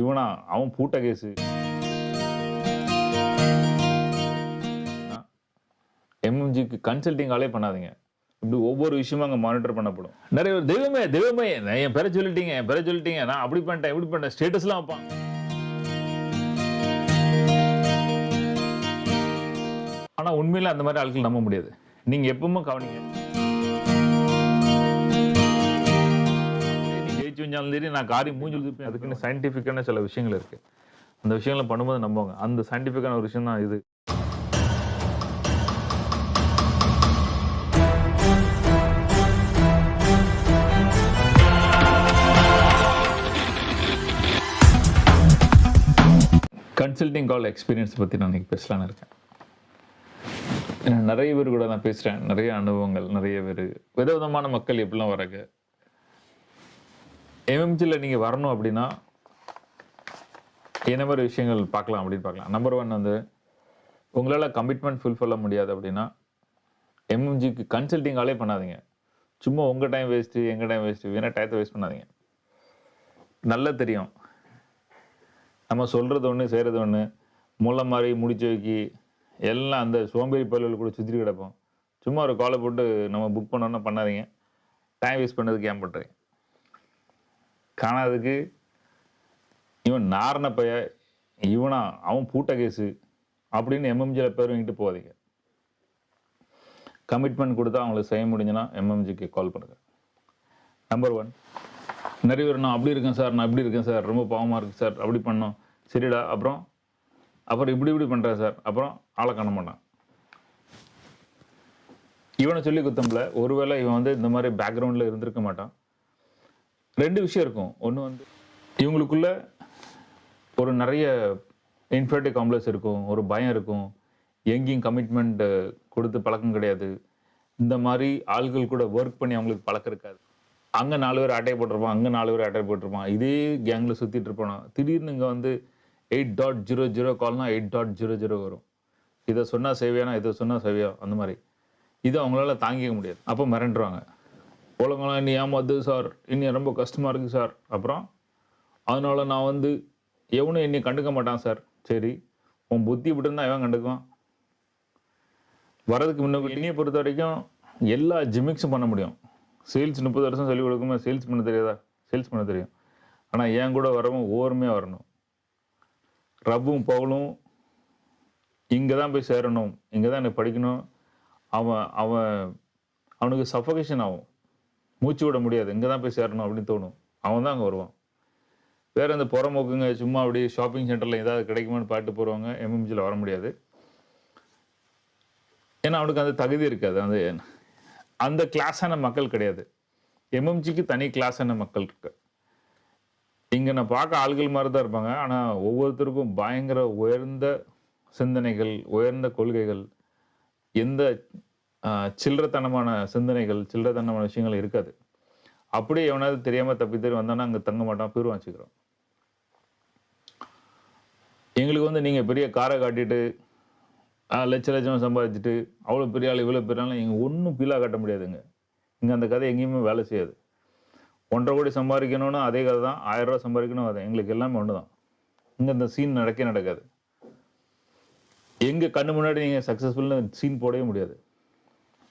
இவனா? அவன் பூட்ட கேஸு எம்எம்ஜிக்கு கன்சல்டிங் ஆலே பண்ணாதீங்க. இப்படி ஒவ்வொரு விஷயமும் அங்கே மானிட்டர் பண்ணப்படும். நிறைய பேர் தெய்வமே தெய்வமே என் பேரை சொல்லிட்டீங்க என் பேரை சொல்லிட்டீங்க நான் அப்படி பண்ணிட்டேன் இப்படி பண்ணிட்டேன். ஸ்டேட்டஸ்லாம் வைப்பான். ஆனா உண்மையில அந்த மாதிரி ஆட்கள் நம்ப முடியாது. நீங்க எப்பவுமே கவனிங்க. ஜெயிச்சு வந்தாலும் சரி நான் காரியம் மூஞ்சில் திருப்பேன் அதுக்குன்னு சயின்டிஃபிக்கான சில விஷயங்கள் இருக்கு. அந்த விஷயங்களை பண்ணும்போது நம்புவாங்க. அந்த சயின்டிஃபிக்கான ஒரு விஷயம் தான் இது. கன்சல்டிங் கால் எக்ஸ்பீரியன்ஸ் பற்றி நான் இன்னைக்கு பேசலான்னு இருக்கேன். நிறைய பேர் கூட நான் பேசுகிறேன் நிறைய அனுபவங்கள் நிறைய பேர். விதவிதமான மக்கள் எப்படிலாம் வராங்க? எம்எம்ஜியில் நீங்கள் வரணும் அப்படின்னா என்ன மாதிரி விஷயங்கள் பார்க்கலாம் அப்படின்னு பார்க்கலாம். நம்பர் ஒன் வந்து உங்களால் கமிட்மெண்ட் ஃபுல்ஃபில்ல முடியாது அப்படின்னா எம்எம்ஜிக்கு கன்சல்ட்டிங்காலே பண்ணாதீங்க. சும்மா உங்கள் டைம் வேஸ்ட்டு எங்கள் டைம் வேஸ்ட்டு வேணால் டயத்தை வேஸ்ட் பண்ணாதீங்க. நல்லா தெரியும். நம்ம சொல்கிறது ஒன்று செய்கிறது ஒன்று முளை மாதிரி முடிச்சு வைக்கி எல்லாம் அந்த சோம்பேறி பல்லுகள் கூட சுற்றி கிடப்போம். சும்மா ஒரு காலை போட்டு நம்ம புக் பண்ணோன்னா பண்ணாதீங்க. டைம் வேஸ்ட் பண்ணதுக்கு ஏன் பண்ணுறீங்க காணாததுக்கு இவன் நாரண பைய இவனா அவன் பூட்ட கேஸு அப்படின்னு எம்எம்ஜியில் பேர் வாங்கிட்டு போகாதீங்க. கமிட்மெண்ட் கொடுத்தா அவங்களுக்கு செய்ய முடிஞ்சுன்னா எம்எம்ஜிக்கு கால் பண்ணுங்க. நம்பர் ஒன் நிறைய பேர் நான் அப்படி இருக்கேன் சார் நான் இப்படி இருக்கேன் சார் ரொம்ப பாவமாக இருக்குது சார் அப்படி பண்ணோம். சரிடா அப்புறம் அப்புறம் இப்படி இப்படி பண்ணுறேன் சார் அப்புறம் ஆளை காண மாட்டான். இவனை சொல்லி குத்தம்பில் ஒருவேளை இவன் வந்து இந்த மாதிரி பேக்ரவுண்டில் இருந்திருக்க மாட்டான். ரெண்டு விஷயம் இருக்கும். ஒன்று வந்து இவங்களுக்குள்ள ஒரு நிறைய இன்ஃபர்டி காம்ப்ளெக்ஸ் இருக்கும் ஒரு பயம் இருக்கும். எங்கேயும் கமிட்மெண்ட் கொடுத்து பழக்கம் கிடையாது. இந்த மாதிரி ஆள்கள் கூட ஒர்க் பண்ணி அவங்களுக்கு பழக்கம் இருக்காது. அங்கே நாலு பேர் அட்டை போட்டிருப்பான் அங்கே நாலு பேர் அட்டை போட்டிருப்பான். இதே கேங்கில் சுற்றிட்டு இருப்பானா? திடீர்னு இங்கே வந்து எயிட் டாட் ஜீரோ ஜீரோ கால்னால் எயிட் டாட் ஜீரோ ஜீரோ வரும். இதை சொன்னால் சேவையானா இதை சொன்னால் சேவையா? அந்த மாதிரி. இது அவங்களால தாங்கிக்க முடியாது. அப்போ மிரண்டுருவாங்க. ஒழுங்கெல்லாம் இனி ஏமாது சார். இனி ரொம்ப கஷ்டமாக இருக்குது சார். அப்புறம் அதனால் நான் வந்து எவனும் என்னை கண்டுக்க மாட்டான் சார். சரி உன் புத்தி இப்படி இருந்தால் எவன் கண்டுக்குவான்? வரதுக்கு முன்ன என்னையை பொறுத்த வரைக்கும் எல்லா ஜிமிக்ஸும் பண்ண முடியும். சேல்ஸ் முப்பது வருஷம் சொல்லிக் கொடுக்குமே சேல்ஸ் பண்ண தெரியாதா? சேல்ஸ் பண்ண தெரியும். ஆனால் என் கூட வரவும் ஓர்மையாக வரணும். ரப்பும் பவுலும் இங்கே தான் போய் சேரணும். இங்கே தான் எனக்கு படிக்கணும். அவன் அவன் அவனுக்கு சஃபகேஷன் ஆகும். மூச்சு விட முடியாது. இங்கே தான் போய் சேரணும் அப்படின்னு தோணும். அவன் தான் அங்கே வருவான். வேறு இந்த புறமோக்குங்க சும்மா அப்படியே ஷாப்பிங் சென்டரில் ஏதாவது கிடைக்குமான்னு பாட்டு போகிறவங்க எம்எம்ஜியில் வர முடியாது. ஏன்னா அவனுக்கு அந்த தகுதி இருக்காது. அந்த அந்த கிளாஸான மக்கள் கிடையாது. எம்எம்ஜிக்கு தனி கிளாஸான மக்கள் இருக்கு. இங்கே நான் பார்க்க ஆள்கள் மாதிரி தான் இருப்பாங்க. ஆனால் ஒவ்வொருத்தருக்கும் பயங்கர உயர்ந்த சிந்தனைகள் உயர்ந்த கொள்கைகள் எந்த சில்லறத்தனமான சிந்தனைகள் சில்லறத்தனமான விஷயங்கள் இருக்காது. அப்படியே எவனாவது தெரியாமல் தப்பி தறி வந்தானா அங்கே தங்க மாட்டான் பேர் வச்சுக்கிறோம் எங்களுக்கு வந்து நீங்கள் பெரிய காரை காட்டிட்டு லட்ச லட்சம் சம்பாதிச்சுட்டு அவ்வளோ பெரிய ஆள் இவ்வளோ பெரிய ஆள் இங்கே ஒன்றும் பீலாக காட்ட முடியாதுங்க. இங்கே அந்த கதை எங்கேயுமே வேலை செய்யாது. ஒன்றரை கோடி சம்பாதிக்கணும்னு அதே கதை தான் ஆயிரம் ரூபா சம்பாதிக்கணும் அதை எங்களுக்கு எல்லாமே ஒன்று தான் இங்கே இந்த சீன் நடக்கவே நடக்காது. எங்கள் கண்ணு முன்னாடி நீங்கள் சக்ஸஸ்ஃபுல்னு சீன் போடவே முடியாது.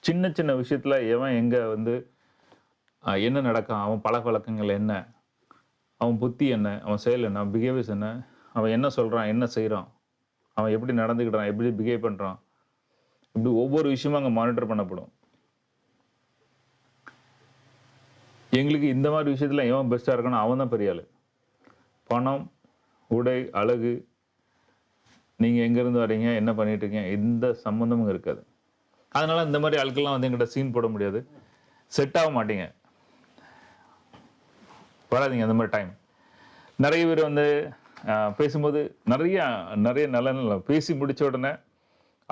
சின்ன சின்ன விஷயத்தில் எவன் எங்கே வந்து என்ன நடக்கான் அவன் பழக்க வழக்கங்கள் என்ன அவன் புத்தி என்ன அவன் செயல் என்ன அவன் பிஹேவியர்ஸ் என்ன அவன் என்ன சொல்கிறான் என்ன செய்கிறான் அவன் எப்படி நடந்துக்கிட்டான் எப்படி பிஹேவ் பண்ணுறான் இப்படி ஒவ்வொரு விஷயமும் அங்கே மானிட்டர் பண்ணப்படும். எங்களுக்கு இந்த மாதிரி விஷயத்தில் எவன் பெஸ்ட்டாக இருக்கணும் அவன் தான் பெரிய ஆள். பணம் உடை அழகு நீங்கள் எங்கேருந்து வரீங்க என்ன பண்ணிட்டு இருக்கீங்க எந்த சம்மந்தமும் இருக்காது. அதனால இந்த மாதிரி ஆட்கள்லாம் வந்து எங்கிட்ட சீன் போட முடியாது. செட் ஆக மாட்டீங்க. வராதீங்க அந்த மாதிரி டைம் நிறைய பேர் வந்து பேசும்போது நிறைய நிறைய நல்ல நல்ல பேசி முடித்த உடனே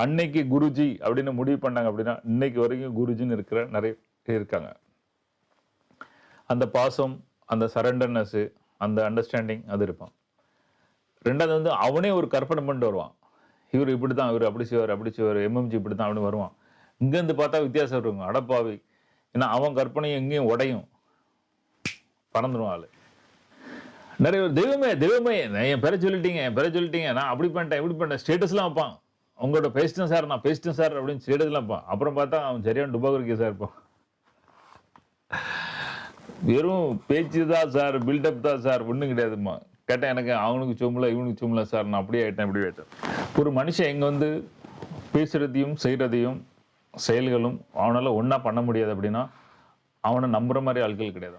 அன்னைக்கு குருஜி அப்படின்னு முடிவு பண்ணாங்க அப்படின்னா இன்னைக்கு வரைக்கும் குருஜின்னு இருக்கிற நிறைய பேர் இருக்காங்க. அந்த பாசம் அந்த சரண்டர்னஸ்ஸு அந்த அண்டர்ஸ்டாண்டிங் அது இருப்பான் ரெண்டாவது வந்து அவனே ஒரு கற்பனை பண்ணிட்டு வருவான். இவர் இப்படி தான் இவர் அப்படி செய்வார் அப்படி செய்வார் எம்எம்ஜி இப்படி தான் அப்படின்னு வருவான். இங்கேருந்து பார்த்தா வித்தியாசம் இருக்கும். அடப்பாவி. ஏன்னா அவன் கற்பனையும் எங்கேயும் உடையும். பறந்துடும் ஆள். நிறைய பேர் தெய்வமே தெய்வமே என் பேரை சொல்லிட்டீங்க என் பேரை சொல்லிட்டீங்க. நான் அப்படி பண்ணிட்டேன் இப்படி பண்ணிட்டேன். ஸ்டேட்டஸ்லாம் வைப்பான். உங்கள்கிட்ட பேசிட்டேன் சார் நான் பேசிட்டேன் சார் அப்படின்னு ஸ்டேட்டஸ்லாம் வைப்பான். அப்புறம் பார்த்தா அவன் சரியான டுபாகர் சார் இருப்பான். வெறும் பேச்சு தான் சார் பில்டப் தான் சார் ஒன்றும் கிடையாதும்மா. கேட்டேன் எனக்கு அவனுக்கு சும்மல இவனுக்கு சும்மல சார் நான் அப்படியே ஆயிட்டேன் இப்படி ஆகிட்டேன் ஒரு மனுஷன் எங்கே வந்து பேசுகிறதையும் செய்கிறதையும் செயல்களும் அவனால் ஒன்றா பண்ண முடியாது அப்படின்னா அவனை நம்புகிற மாதிரி ஆட்கள் கிடையாது.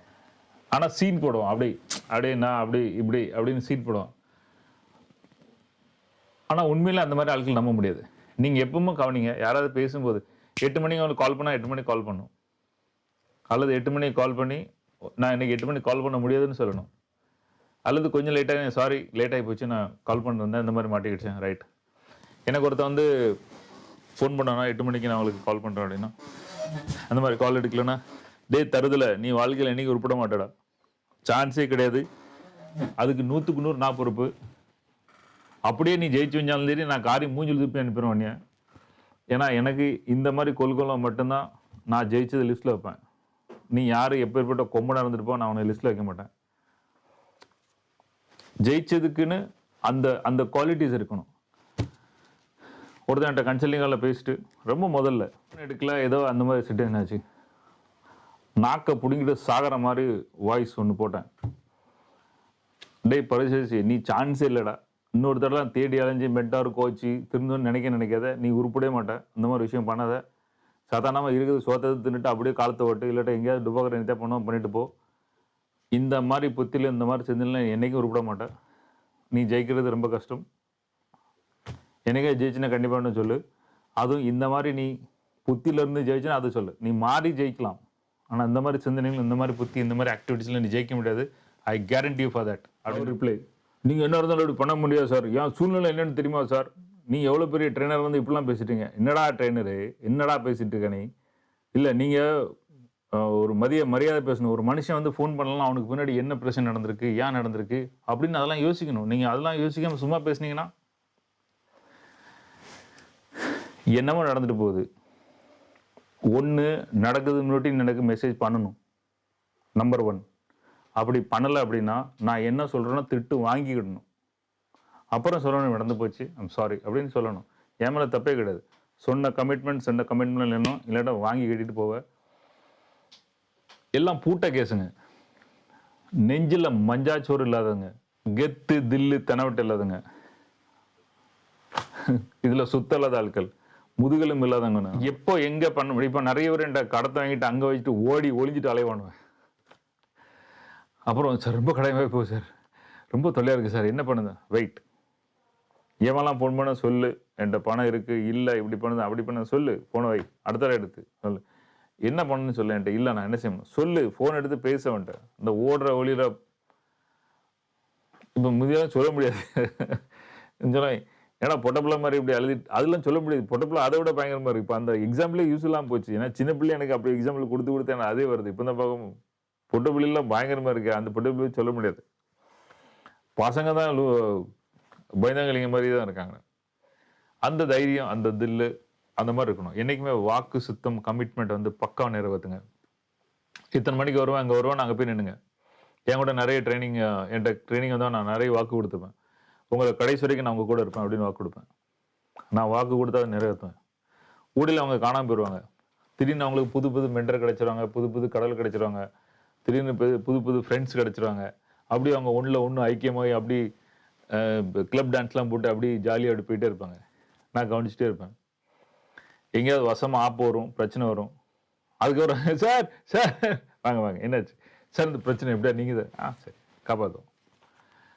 ஆனால் சீன் போடுவான். அப்படி அப்படியே நான் அப்படி இப்படி அப்படின்னு சீன் போடுவான். ஆனால் உண்மையில் அந்த மாதிரி ஆட்கள் நம்ப முடியாது. நீங்கள் எப்பவுமே கவனிங்க யாராவது பேசும்போது எட்டு மணிக்கு அவனுக்கு கால் பண்ணால் எட்டு மணிக்கு கால் பண்ணும். அல்லது எட்டு மணிக்கு கால் பண்ணி நான் இன்னைக்கு எட்டு மணிக்கு கால் பண்ண முடியாதுன்னு சொல்லணும். அல்லது கொஞ்சம் லேட்டாக சாரி லேட் ஆகி போச்சு நான் கால் பண்ணிருந்தேன் இந்த மாதிரி மாட்டிக்கிடுச்சேன் ரைட் எனக்கு ஒருத்தன் வந்து ஃபோன் பண்ணானா எட்டு மணிக்கு நான் அவளுக்கு கால் பண்ணுறேன் அப்படின்னா. அந்த மாதிரி கால் எடுக்கலன்னா டேய் தருதல நீ வாழ்க்கையில் என்னைக்கு உருப்பிட மாட்டடா. சான்ஸே கிடையாது. அதுக்கு நூற்றுக்கு நூறு நான் பொறுப்பு. அப்படியே நீ ஜெயிச்சு வந்தாலும் சரி நான் காரியம் மூஞ்சில் திருப்பி அனுப்பிடுவேன் நீ ஏன்னா எனக்கு இந்த மாதிரி கொள்கலம் மட்டும்தான் நான் ஜெயிச்சது லிஸ்ட்டில் வைப்பேன். நீ யார் எப்பேற்பட்ட கொம்பனாக இருந்துட்டு நான் அவனை லிஸ்ட்டில் வைக்க மாட்டேன். ஜெயிச்சதுக்குன்னு அந்த அந்த குவாலிட்டிஸ் இருக்கணும். ஒருத்தன் கன்சல்டிங் காலில் பேசிட்டு ரொம்ப முதல்ல. எடுக்கல ஏதோ அந்த மாதிரி சுச்சுவேஷன் ஆச்சு நாக்கை பிடுங்கிட்டு சாகிற மாதிரி வாய்ஸ் ஒன்று போட்டேன். டேய் பரிசேசி நீ சான்ஸே இல்லைடா. இன்னொரு தடவை தேடி அலைஞ்சு மெட்டார் கோச்சு திருந்தோன்னு நினைக்க நினைக்காத. நீ உருப்படவே மாட்டேன் இந்த மாதிரி விஷயம் பண்ணாத. சாதாரணமாக இருக்குது சோத்தது தின்னுட்டு அப்படியே காலத்தை ஓட்டு இல்லாட்ட எங்கேயாவது டுபாக்கிற என்ன பண்ணுவோம் பண்ணிட்டு போ. இந்த மாதிரி புத்தியில் இந்த மாதிரி செஞ்சிடலாம் என்னைக்கும் உருப்பிட மாட்டேன் நீ ஜெயிக்கிறது ரொம்ப கஷ்டம். எனக்கே ஜெயிச்சுன்னா கண்டிப்பாக சொல்லு. அதுவும் இந்த மாதிரி நீ புத்தியிலேருந்து ஜெயிச்சுன்னா அதை சொல்லு. நீ மாறி ஜெயிக்கலாம். ஆனால் இந்த மாதிரி சிந்தனைகள் இந்த மாதிரி புத்தி இந்த மாதிரி ஆக்டிவிட்டீஸில் நீ ஜெயிக்க முடியாது. I guarantee you for that அப்படின்னு. ரிப்ளை நீங்கள் என்ன இருந்தாலும் அப்படி பண்ண முடியாது சார் ஏன் சூழ்நிலை என்னன்னு தெரியுமா சார் நீ எவ்வளோ பெரிய ட்ரெயினர் வந்து இப்படிலாம் பேசிட்டீங்க? என்னடா ட்ரெயினரு என்னடா பேசிட்டு இருக்க நீ? இல்லை நீங்கள் ஒரு மதிய மரியாதை பேசணும். ஒரு மனுஷன் வந்து ஃபோன் பண்ணலாம் அவனுக்கு பின்னாடி என்ன பிரச்சனை நடந்திருக்கு ஏன் நடந்திருக்கு அப்படின்னு அதெல்லாம் யோசிக்கணும். நீங்கள் அதெல்லாம் யோசிக்காம சும்மா பேசுனீங்கன்னா என்னமோ நடந்துட்டு போகுது. ஒன்று நடக்குது முன்னாடி எனக்கு மெசேஜ் பண்ணணும். நம்பர் ஒன் அப்படி பண்ணலை அப்படின்னா நான் என்ன சொல்கிறேன்னா திட்டு வாங்கிக்கிடணும். அப்புறம் சொல்லணும் நடந்து போச்சு. ஐம் சாரி அப்படின்னு சொல்லணும். என் மேலே தப்பே கிடையாது. சொன்ன கமிட்மெண்ட் சொன்ன கமிட்மெண்ட் இல்லைனோ இல்லாட்டா வாங்கி கட்டிட்டு போவ. எல்லாம் பூட்ட கேஸுங்க. நெஞ்சில் மஞ்சாச்சோறு இல்லாதவங்க. கெத்து தில்லு தெனவட்டு இல்லாதவங்க. இதில் சுத்த இல்லாத ஆட்கள். முதுகலும் இல்லாதவங்க எப்போ எங்க பண்ண முடியும்? இப்போ நிறைய பேர் என்கிட்ட கடத்தை வாங்கிட்டு அங்கே வச்சுட்டு ஓடி ஒளிஞ்சிட்டு அலைவானுவேன் அப்புறம் சார் ரொம்ப கடையமாகி போகுது சார். ரொம்ப தொல்லையாக இருக்குது சார். என்ன பண்ணுது? வெயிட் எவெல்லாம் ஃபோன் பண்ண சொல்லு. என்கிட்ட பணம் இருக்குது இல்லை இப்படி பண்ணுது அப்படி பண்ண சொல்லு. ஃபோனை வை. அடுத்த எடுத்து சொல்லு. என்ன பண்ணணும்னு சொல்லு என்கிட்ட. இல்லை நான் என்ன செய்யணும்? சொல்லு. ஃபோன் எடுத்து பேச வேண்டேன் இந்த ஓடுற ஒளிர இப்போ முதியெல்லாம் சொல்ல முடியாது. சொல்ல ஏன்னா பொட்டப்பிள்ளை மாதிரி இப்படி அழுதி அதெல்லாம் சொல்ல முடியாது. பொட்டப்பிள்ளை அதை விட பயங்கரமாக இருக்கு இப்போ அந்த எக்ஸாம்பிளே யூஸ் இல்லாமல் போச்சு. ஏன்னா சின்ன பிள்ளை எனக்கு அப்படி எக்ஸாம்பிள் கொடுத்து கொடுத்து எனக்கு அதே வருது. இப்போ தான் பார்க்கும் பொட்டப்பிள்ளைலாம் பயங்கரமாக இருக்கு. அந்த பொட்டப்பிள்ளை சொல்ல முடியாது. பசங்க தான் லு- பயந்தாங்கலிங்க மாதிரி தான் இருக்காங்க. அந்த தைரியம் அந்த தில்லு அந்த மாதிரி இருக்கணும். என்னைக்குமே வாக்கு சுத்தம் கமிட்மெண்ட் வந்து பக்கா நிறைவேற்றுங்க இத்தனை மணிக்கு வருவேன் அங்கே வருவேன் அங்கே போய் நின்னுங்க. என் கூட நிறைய ட்ரைனிங் என்கிட்ட ட்ரைனிங் வந்தால் நான் நிறைய வாக்கு கொடுத்துப்பேன். உங்களை கடைசி வரைக்கும் நான் உங்க கூட இருப்பேன் அப்படின்னு வாக்கு கொடுப்பேன். நான் வாக்கு கொடுத்தா அதை நிறைவேற்றுவேன். ஊடியில் அவங்க காணாமல் போயிடுவாங்க திடீர்னு அவங்களுக்கு புது புது மென்டர் கிடைச்சிருவாங்க புது புது கடல் கிடைச்சிருவாங்க திடீர்னு புது- புது புது ஃப்ரெண்ட்ஸ் கிடைச்சிருவாங்க. அப்படி அவங்க ஒன்றில் ஒன்று ஐக்கியமாகி அப்படி கிளப் டான்ஸ்லாம் போட்டு அப்படி ஜாலியாக அப்படி போயிட்டே இருப்பாங்க. நான் கவனிச்சிட்டே இருப்பேன். எங்கேயாவது வசமாக ஆப்பு வரும் பிரச்சனை வரும். அதுக்கப்புறம் சார் சார். வாங்க வாங்க. என்னாச்சு? சார் இந்த பிரச்சனை எப்படியா? நீங்கள் ஆ சரி. காப்பாற்றும்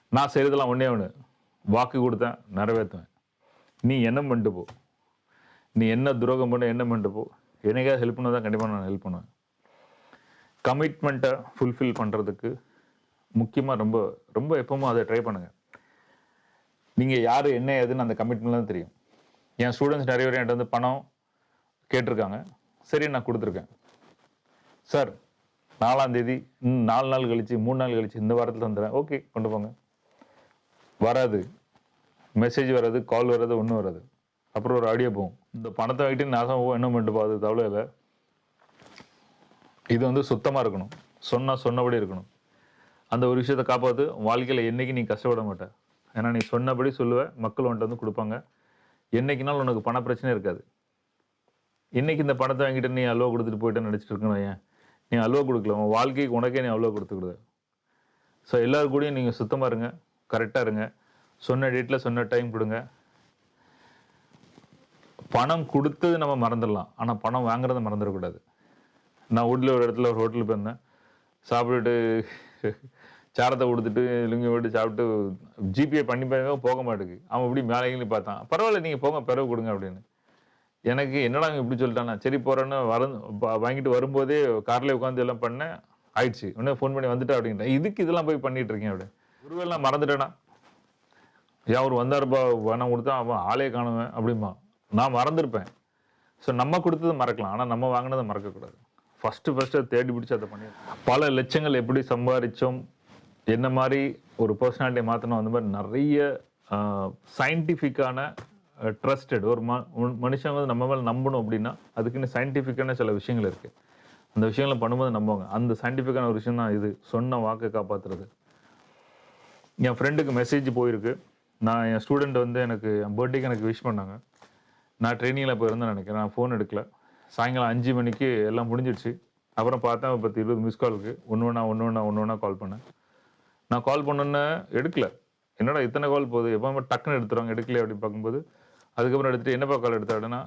நான் செய்கிறதெல்லாம் ஒன்றே ஒன்று வாக்கு கொடுத்தேன் நிறைவேற்றுவேன். நீ என்ன பண்ணிட்டு போ. நீ என்ன துரோகம் பண்ண என்ன பண்ணிட்டு போ. எனக்காவது ஹெல்ப் பண்ணதான் கண்டிப்பாக நான் ஹெல்ப் பண்ணுவேன். கமிட்மெண்ட்டை ஃபுல்ஃபில் பண்ணுறதுக்கு முக்கியமாக ரொம்ப ரொம்ப எப்பவுமே அதை ட்ரை பண்ணுங்கள் நீங்கள் யார் என்ன ஏதுன்னு அந்த கமிட்மெண்ட்லாம் தெரியும். என் ஸ்டூடெண்ட்ஸ் நிறைய பேர் என்கிட்ட வந்து பணம் கேட்டிருக்காங்க. சரி நான் கொடுத்துருக்கேன். சார் நாலாம் தேதி நாலு நாள் கழிச்சு மூணு நாள் கழிச்சு இந்த வாரத்தில் வந்துடுறேன் ஓகே கொண்டு போங்க. வராது. மெசேஜ் வராது கால் வராது ஒன்றும் வராது. அப்புறம் ஒரு ஆடியோ போகும். இந்த பணத்தை வாங்கிட்டு நாசம் போகும் என்ன பண்ணிட்டு பார்த்து தவிர இல்லை. இது வந்து சுத்தமாக இருக்கணும். சொன்னால் சொன்னபடி இருக்கணும். அந்த ஒரு விஷயத்தை காப்பாற்று வாழ்க்கையில் என்னைக்கு நீ கஷ்டப்பட மாட்ட. ஏன்னா நீ சொன்னபடி சொல்லுவேன் மக்கள் உன்ட்ட வந்து கொடுப்பாங்க. என்னைக்குனாலும் உனக்கு பண பிரச்சனை இருக்காது. இன்றைக்கி இந்த பணத்தை வாங்கிட்டு நீ அல்வா கொடுத்துட்டு போயிட்டு நினச்சிட்டு இருக்கணும் ஏன் நீ அல்வா கொடுக்கல. உன் வாழ்க்கைக்கு உனக்கே நீ அல்வா கொடுத்துக்கிடுது ஸோ எல்லாரும் கூடயும் நீங்கள் சுத்தமாக இருங்க. கரெக்டாக இருங்க. சொன்ன டேட்டில் சொன்ன டைம் கொடுங்க. பணம் கொடுத்தது நம்ம மறந்துடலாம். ஆனால் பணம் வாங்குறத மறந்துடக்கூடாது நான் வீட்டில் ஒரு இடத்துல ஒரு ஹோட்டலுக்கு போயிருந்தேன் சாப்பிட்டுட்டு சாரத்தை கொடுத்துட்டு லுங்கி விட்டு சாப்பிட்டு ஜிபே பண்ணி பாருங்க போக மாட்டேங்குது அவன் இப்படி மேலேங்கி பார்த்தான். பரவாயில்ல நீங்கள் போங்க பிறகு கொடுங்க அப்படின்னு. எனக்கு என்னடா இப்படி சொல்லிட்டானா சரி போகிறேன்னு வர வாங்கிட்டு வரும்போதே கார்லேயே உட்காந்து எல்லாம் பண்ணேன். ஆயிடுச்சு. உடனே ஃபோன் பண்ணி வந்துட்டா அப்படின்ட்டேன். இதுக்கு இதெல்லாம் போய் பண்ணிகிட்ருக்கேன் இருக்கேன் அப்படி. ஒருவேளை நான் மறந்துட்டேனா? ஏன் அவர் வந்தாருப்பா பணம் கொடுத்தா அவன் ஆளே காணுவேன் அப்படிமா நான் மறந்துருப்பேன். ஸோ நம்ம கொடுத்தது மறக்கலாம். ஆனால் நம்ம வாங்கினதை மறக்கக்கூடாது. ஃபஸ்ட்டு ஃபஸ்ட்டு தேடி பிடிச்சி அதை பண்ணி பல லட்சங்கள் எப்படி சம்பாதிச்சோம் என்ன மாதிரி ஒரு பர்சனாலிட்டியை மாற்றணும் அந்த மாதிரி நிறைய சயின்டிஃபிக்கான ட்ரஸ்டட் ஒரு ம மனுஷன் வந்து நம்ம மேலே நம்பணும் அப்படின்னா அதுக்குன்னு சயின்டிஃபிக்கான சில விஷயங்கள் இருக்குது அந்த விஷயங்களை பண்ணும்போது நம்புவாங்க. அந்த சயின்டிஃபிக்கான ஒரு விஷயம் தான் இது. சொன்ன வாக்கை காப்பாற்றுறது என் ஃப்ரெண்டுக்கு மெசேஜ் போயிருக்கு. நான் என் ஸ்டூடெண்ட் வந்து எனக்கு என் பர்த்டேக்கு எனக்கு விஷ் பண்ணாங்க. நான் ட்ரைனிங்கில் போயிருந்தேன் நினைக்கிறேன். நான் ஃபோன் எடுக்கல. சாயங்காலம் அஞ்சு மணிக்கு எல்லாம் முடிஞ்சிடுச்சு. அப்புறம் பார்த்தேன் பத்து இருபது மிஸ் காலுக்கு ஒன்று ஒன்றா ஒன்று ஒன்றா ஒன்று ஒன்றா கால் பண்ணேன். நான் கால் பண்ணோன்னே எடுக்கல. என்னடா இத்தனை கால் போகுது? எப்போ டக்குன்னு எடுத்துருவாங்க. எடுக்கல அப்படின்னு பார்க்கும்போது அதுக்கப்புறம் எடுத்துகிட்டு என்னப்பா கால் எடுத்தாடுன்னா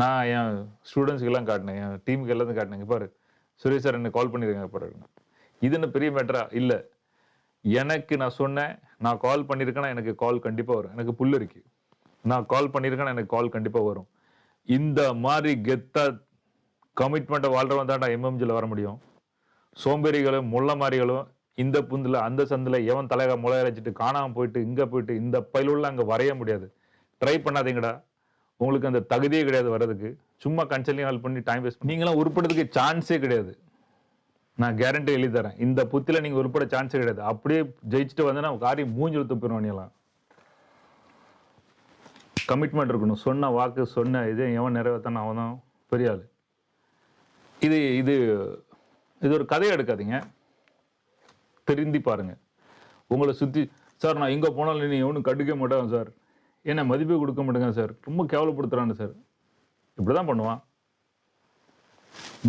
நான் என் ஸ்டூடெண்ட்ஸ்க்கெல்லாம் காட்டினேன். என் டீமுக்கு எல்லாத்தையும் காட்டினேன். பாரு சுரேஷ் சார் என்னை கால் பண்ணியிருக்காங்க பாருங்க இது என்ன பெரிய மேட்டரா இல்லை. எனக்கு நான் சொன்னேன் நான் கால் பண்ணியிருக்கேன்னா எனக்கு கால் கண்டிப்பாக வரும். எனக்கு புல் இருக்கு. நான் கால் பண்ணியிருக்கேன்னா எனக்கு கால் கண்டிப்பாக வரும். இந்த மாதிரி கெத்தா கமிட்மெண்ட்டை வாழ்றவன் தான்டா எம்எம்ஜியில் வர முடியும். சோம்பேறிகளும் முள்ள மாதிரிகளும் இந்த புந்தில் அந்த சந்தில் எவன் தலைக முளை அரைச்சிட்டு காணாமல் போயிட்டு இங்கே போயிட்டு இந்த பயிலுள்ள அங்கே வரைய முடியாது. ட்ரை பண்ணாதீங்கடா. உங்களுக்கு அந்த தகுதியே கிடையாது வர்றதுக்கு. சும்மா கன்சல்டிங் ஹால் பண்ணி டைம் வேஸ்ட் நீங்களாம் உருப்படுறதுக்கு சான்ஸே கிடையாது. நான் கேரண்டி எழுதி தரேன். இந்த புத்தியில் நீங்கள் உருப்பட சான்ஸே கிடையாது. அப்படியே ஜெயிச்சுட்டு வந்தேன்னா காரியம் மூஞ்சில் துப்பிடுவோம் நீலாம் கமிட்மெண்ட் இருக்கணும். சொன்ன வாக்கு சொன்ன இது எவன் நிறைவேற்றான அவன் தான் பெரிய ஆள். இது இது இது ஒரு கதையை எடுக்காதீங்க. தெரிந்தி பாருங்கள் உங்களை சுற்றி சார் நான் எங்கே போனாலும் நீ எவனும் கண்டுக்க மாட்டான் சார். என்ன மதிப்பே கொடுக்க மாட்டேங்க சார். ரொம்ப கேவலப்படுத்துகிறான்னு சார். இப்படி தான் பண்ணுவான்.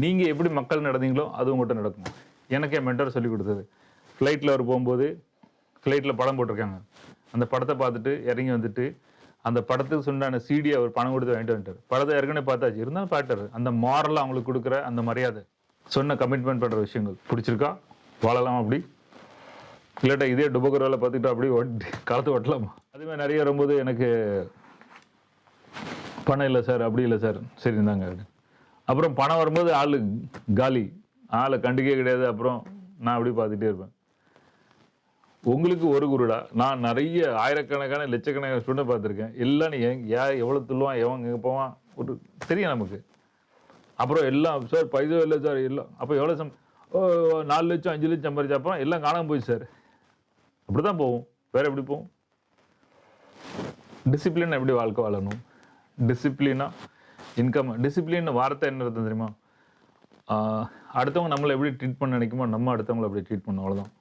நீங்கள் எப்படி மக்கள் நடந்தீங்களோ அது உங்கள்கிட்ட நடக்கும். எனக்கு என் மென்டர் சொல்லி கொடுத்தது. ஃப்ளைட்டில் அவர் போகும்போது ஃப்ளைட்டில் படம் போட்டிருக்காங்க. அந்த படத்தை பார்த்துட்டு இறங்கி வந்துட்டு அந்த படத்துக்கு சொன்னான சீடி அவர் பணம் கொடுத்து வாங்கிட்டு வந்துட்டார். படத்தை ஏற்கனவே பார்த்தாச்சு. இருந்தாலும் பாட்டார் அந்த மாரலாக அவங்களுக்கு கொடுக்குற அந்த மரியாதை. சொன்ன கமிட்மெண்ட் பண்ணுற விஷயங்கள். பிடிச்சிருக்கா? வாழலாம் அப்படி? இல்லாட்டா இதே டுபோக்கரோல பார்த்துக்கிட்டா அப்படியே ஒட்டி காலத்து ஓட்டலாமா? அதுவே நிறைய வரும்போது எனக்கு பணம் இல்லை சார் அப்படி இல்லை சார். சரி இந்தாங்க. அப்படின்னு. அப்புறம் பணம் வரும்போது ஆள் காலி. ஆளை கண்டுக்கே கிடையாது. அப்புறம் நான் அப்படி பார்த்துட்டே இருப்பேன். உங்களுக்கு ஒரு குருடா? நான் நிறைய ஆயிரக்கணக்கான லட்சக்கணக்கான ஸ்டூடெண்ட் பார்த்துருக்கேன். எல்லாம் நீ எங்க- எவ்வளோ துள்ளுவான் எவன் எங்கே போவான்? ஒரு தெரியும் நமக்கு. அப்புறம் எல்லாம் சார் பைசா இல்லை சார் எல்லாம் அப்போ எவ்வளோ சம் ஓ நாலு லட்சம் அஞ்சு லட்சம் சம்பாரிச்ச அப்புறம் எல்லாம் காணாமல் போய் சார். அப்படி தான் போகும் வேறு எப்படி போகும் டிசிப்ளின் எப்படி வாழ்க்கை வாழணும்? டிசிப்ளினாக இன்கம் டிசிப்ளின் வார்த்தை என்ன அர்த்தம் தெரியுமா? அடுத்தவங்க நம்மளை எப்படி ட்ரீட் பண்ண நினைக்குமோ நம்ம அடுத்தவங்களை அப்படி ட்ரீட் பண்ணணும் அவ்வளோதான்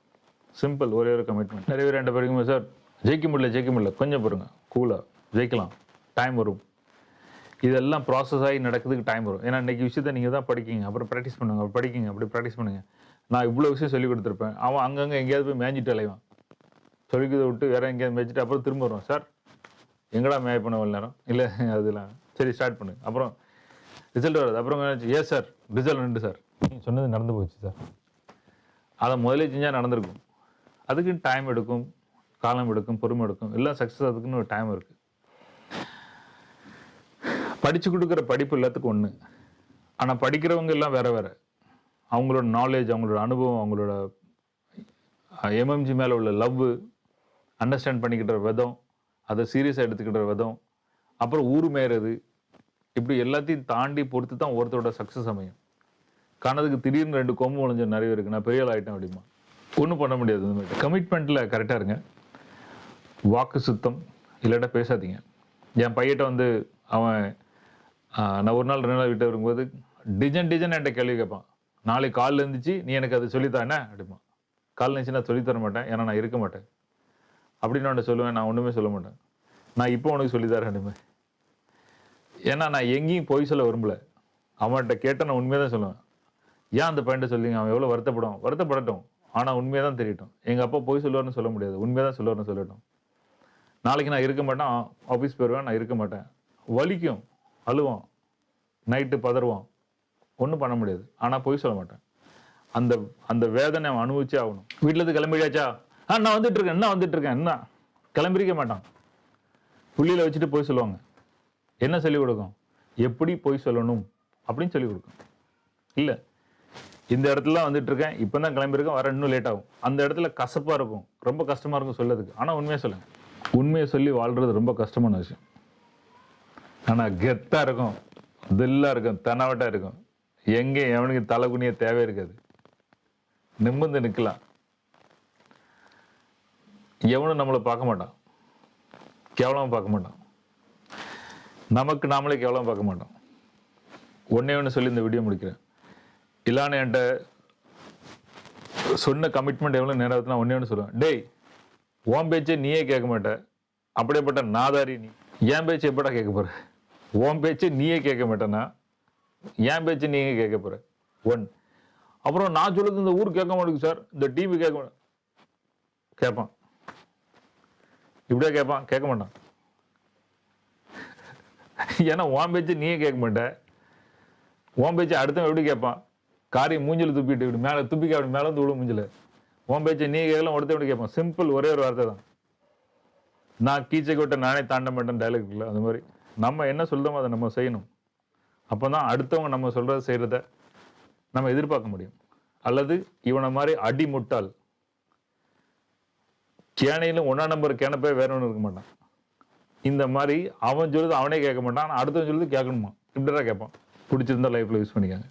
சிம்பிள் ஒரே ஒரு கமிட்மெண்ட் நிறைய பேர் ரெண்டு பேருக்குமே சார் ஜெயிக்க முடியல ஜெயிக்க முடியல. கொஞ்சம் பாருங்க கூலாக ஜெயிக்கலாம். டைம் வரும். இதெல்லாம் ப்ராசஸ் ஆகி நடக்கிறதுக்கு டைம் வரும். ஏன்னா இன்னைக்கு விஷயத்தை நீங்கள் தான் படிக்கிங்க. அப்புறம் ப்ராக்டிஸ் பண்ணுங்க. அப்புறம் படிக்கிங்க. அப்படி ப்ராக்டிஸ் பண்ணுங்கள் நான் இவ்வளோ விஷயம் சொல்லிக் கொடுத்துருப்பேன். அவன் அங்கங்கே எங்கேயாவது போய் மேய்ஞ்சிட்டு அலைவான். சொல்லிக்கிறத விட்டு வேற எங்கேயாவது மேய்ச்சிட்டு அப்புறம் திரும்ப வருவான். சார் எங்கடா மேய் பண்ண நேரம்? இல்லை அதெல்லாம். சரி ஸ்டார்ட் பண்ணு. அப்புறம் ரிசல்ட் வருது. அப்புறம் ஏ சார் ரிசல்ட் ரெண்டு சார் நீங்கள் சொன்னது நடந்து போச்சு சார் அதை முதலே செஞ்சால் நடந்திருக்கும். அதுக்கு டைம் எடுக்கும் காலம் எடுக்கும் பொறுமை எடுக்கும். எல்லாம் சக்ஸஸ் அதுக்குன்னு ஒரு டைம் இருக்குது படித்து கொடுக்குற படிப்பு எல்லாத்துக்கும் ஒன்று ஆனால் படிக்கிறவங்க எல்லாம் வேறு வேறு. அவங்களோட நாலேஜ் அவங்களோட அனுபவம் அவங்களோட எம்எம்ஜி மேலே உள்ள லவ் அண்டர்ஸ்டாண்ட் பண்ணிக்கிட்ட விதம் அதை சீரியஸாக எடுத்துக்கிட்ட விதம். அப்புறம் ஊர் மேயறது இப்படி எல்லாத்தையும் தாண்டி பொறுத்து தான் ஒருத்தரோட சக்ஸஸ் அமையும். கணதுக்கு திடீர்னு ரெண்டு கொம்பு முளைஞ்ச நிறைய இருக்கு நான் பெரிய ஆகிட்டேன் அப்படிமா. ஒன்றும் பண்ண முடியாது இந்த மாதிரி. கமிட்மெண்ட்டில் கரெக்டாக இருங்க. வாக்கு சுத்தம் இல்லாட்டா பேசாதீங்க. என் பையன்ட்ட வந்து அவன் நான் ஒரு நாள் ரெண்டு நாள் விட்டு வரும்போது டிஜன் டிஜன் என்கிட்ட கேள்வி கேட்பான். நாளைக்கு காலில் இருந்துச்சு நீ எனக்கு அது சொல்லித்தானே அப்படிமா. காலில் இருந்துச்சு நான் சொல்லித் தர மாட்டேன் ஏன்னா நான் இருக்க மாட்டேன். அப்படின்னு நான் சொல்லுவேன் நான் ஒன்றுமே சொல்ல மாட்டேன். நான் இப்போ உனக்கு சொல்லித்தரேன் தரேன் ஏன்னா நான் எங்கேயும் பொய் சொல்ல விரும்பல. அவன்கிட்ட கேட்ட நான் உண்மையை தான் சொல்லுவேன். ஏன் அந்த பையன்ட்ட சொல்லிங்க அவன் எவ்வளோ வருத்தப்படும்? வருத்தப்படட்டும். ஆனால் உண்மையை தான் தெரியட்டும். எங்கள் அப்பா பொய் சொல்லுவார்னு சொல்ல முடியாது. உண்மையாக தான் சொல்லுவார்னு சொல்லட்டும். நாளைக்கு நான் இருக்க மாட்டேன். ஆஃபீஸ் போயிடுவேன் நான் இருக்க மாட்டேன். வலிக்கும். அழுவான். நைட்டு பதறுவான். ஒன்றும் பண்ண முடியாது. ஆனால் பொய் சொல்ல மாட்டேன். அந்த அந்த வேதனை அவன் அனுபவிச்சே ஆகணும். வீட்டிலேருந்து கிளம்பிடியாச்சா ஆ நான் வந்துட்டு இருக்கேன். என்ன வந்துட்டு இருக்கேன். என்ன? கிளம்பிருக்க மாட்டான். புள்ளியில் வச்சுட்டு போய் சொல்லுவாங்க. என்ன சொல்லிக் கொடுக்கும்? எப்படி பொய் சொல்லணும் அப்படின்னு சொல்லிக் கொடுக்கும். இல்லை. இந்த இடத்துல வந்துட்டு இருக்கேன். இப்போ தான் கிளம்பியிருக்கேன். வர இன்னும் லேட் ஆகும். அந்த இடத்துல கசப்பாக இருக்கும். ரொம்ப கஷ்டமாக இருக்கும் சொல்லதுக்கு. ஆனால் உண்மையை சொல்லுங்கள் உண்மையை சொல்லி வாழ்கிறது ரொம்ப கஷ்டமான விஷயம். ஆனால் கெத்தாக இருக்கும். தில்லாக இருக்கும். தனவட்டாக இருக்கும். எங்கே எவனுக்கு தலைகுனிய தேவை இருக்காது. நிமிர்ந்து நிற்கலாம். எவனும் நம்மளை பார்க்க மாட்டான். கேவலமாக பார்க்க மாட்டான். நமக்கு நாமளே கேவலம் பார்க்க மாட்டோம். ஒன்றே ஒன்று சொல்லி இந்த வீடியோ முடிக்கிறேன். இல்லான்னு என்கிட்ட சொன்ன கமிட்மெண்ட் எவ்வளோ நேரம் நான் ஒன்னே ஒன்று சொல்லுவேன். டேய் ஓம் பேச்சே நீயே கேட்க மாட்ட. அப்படியேப்பட்ட நாதாரி நீ. என் பேச்சு எப்படா கேட்க போகிற ஓம் பேச்சு நீயே கேட்க மாட்டேன்னா என் பேச்சு நீங்கள் கேட்க போகிற ஒன். அப்புறம் நான் சொல்லுறது இந்த ஊர் கேட்க மாட்டேங்குது சார். இந்த டிவி கேட்க மாட்டேன். கேட்பான். இப்படியே கேட்பான். கேட்க மாட்டான். ஏன்னா உன் பேச்சு நீயே கேட்க மாட்ட. உன் பேச்சு அடுத்தவன் எப்படி கேட்பான்? காரியம் மூஞ்சில் துப்பிட்டு இப்படி மேலே துப்பிக்க அப்படி மேலே வந்து விடும் மூஞ்சில். உன் பேச்சை நீ கேட்கலாம் ஒருத்தன் எப்படி கேட்பான்? சிம்பிள் ஒரே ஒரு வார்த்தை தான். நான் கீச்சை விட்ட நானே தாண்ட மாட்டேன் டைலாக் இல்லை அது மாதிரி. நம்ம என்ன சொல்கிறோமோ அதை நம்ம செய்யணும். அப்போ தான் அடுத்தவங்க நம்ம சொல்கிறத செய்கிறத நம்ம எதிர்பார்க்க முடியும். அல்லது இவனை மாதிரி அடி முட்டாள் கேனையிலும் ஒன்றா நம்பர் கேனப்பே வேற ஒன்றும் இருக்க மாட்டான். இந்த மாதிரி அவன் சொல்லுது அவனே கேட்க மாட்டான் அடுத்தவன் சொல்லுது கேட்கணுமா? இப்படிதான் கேட்பான். பிடிச்சிருந்தா லைஃப்பில் யூஸ் பண்ணிக்காங்க.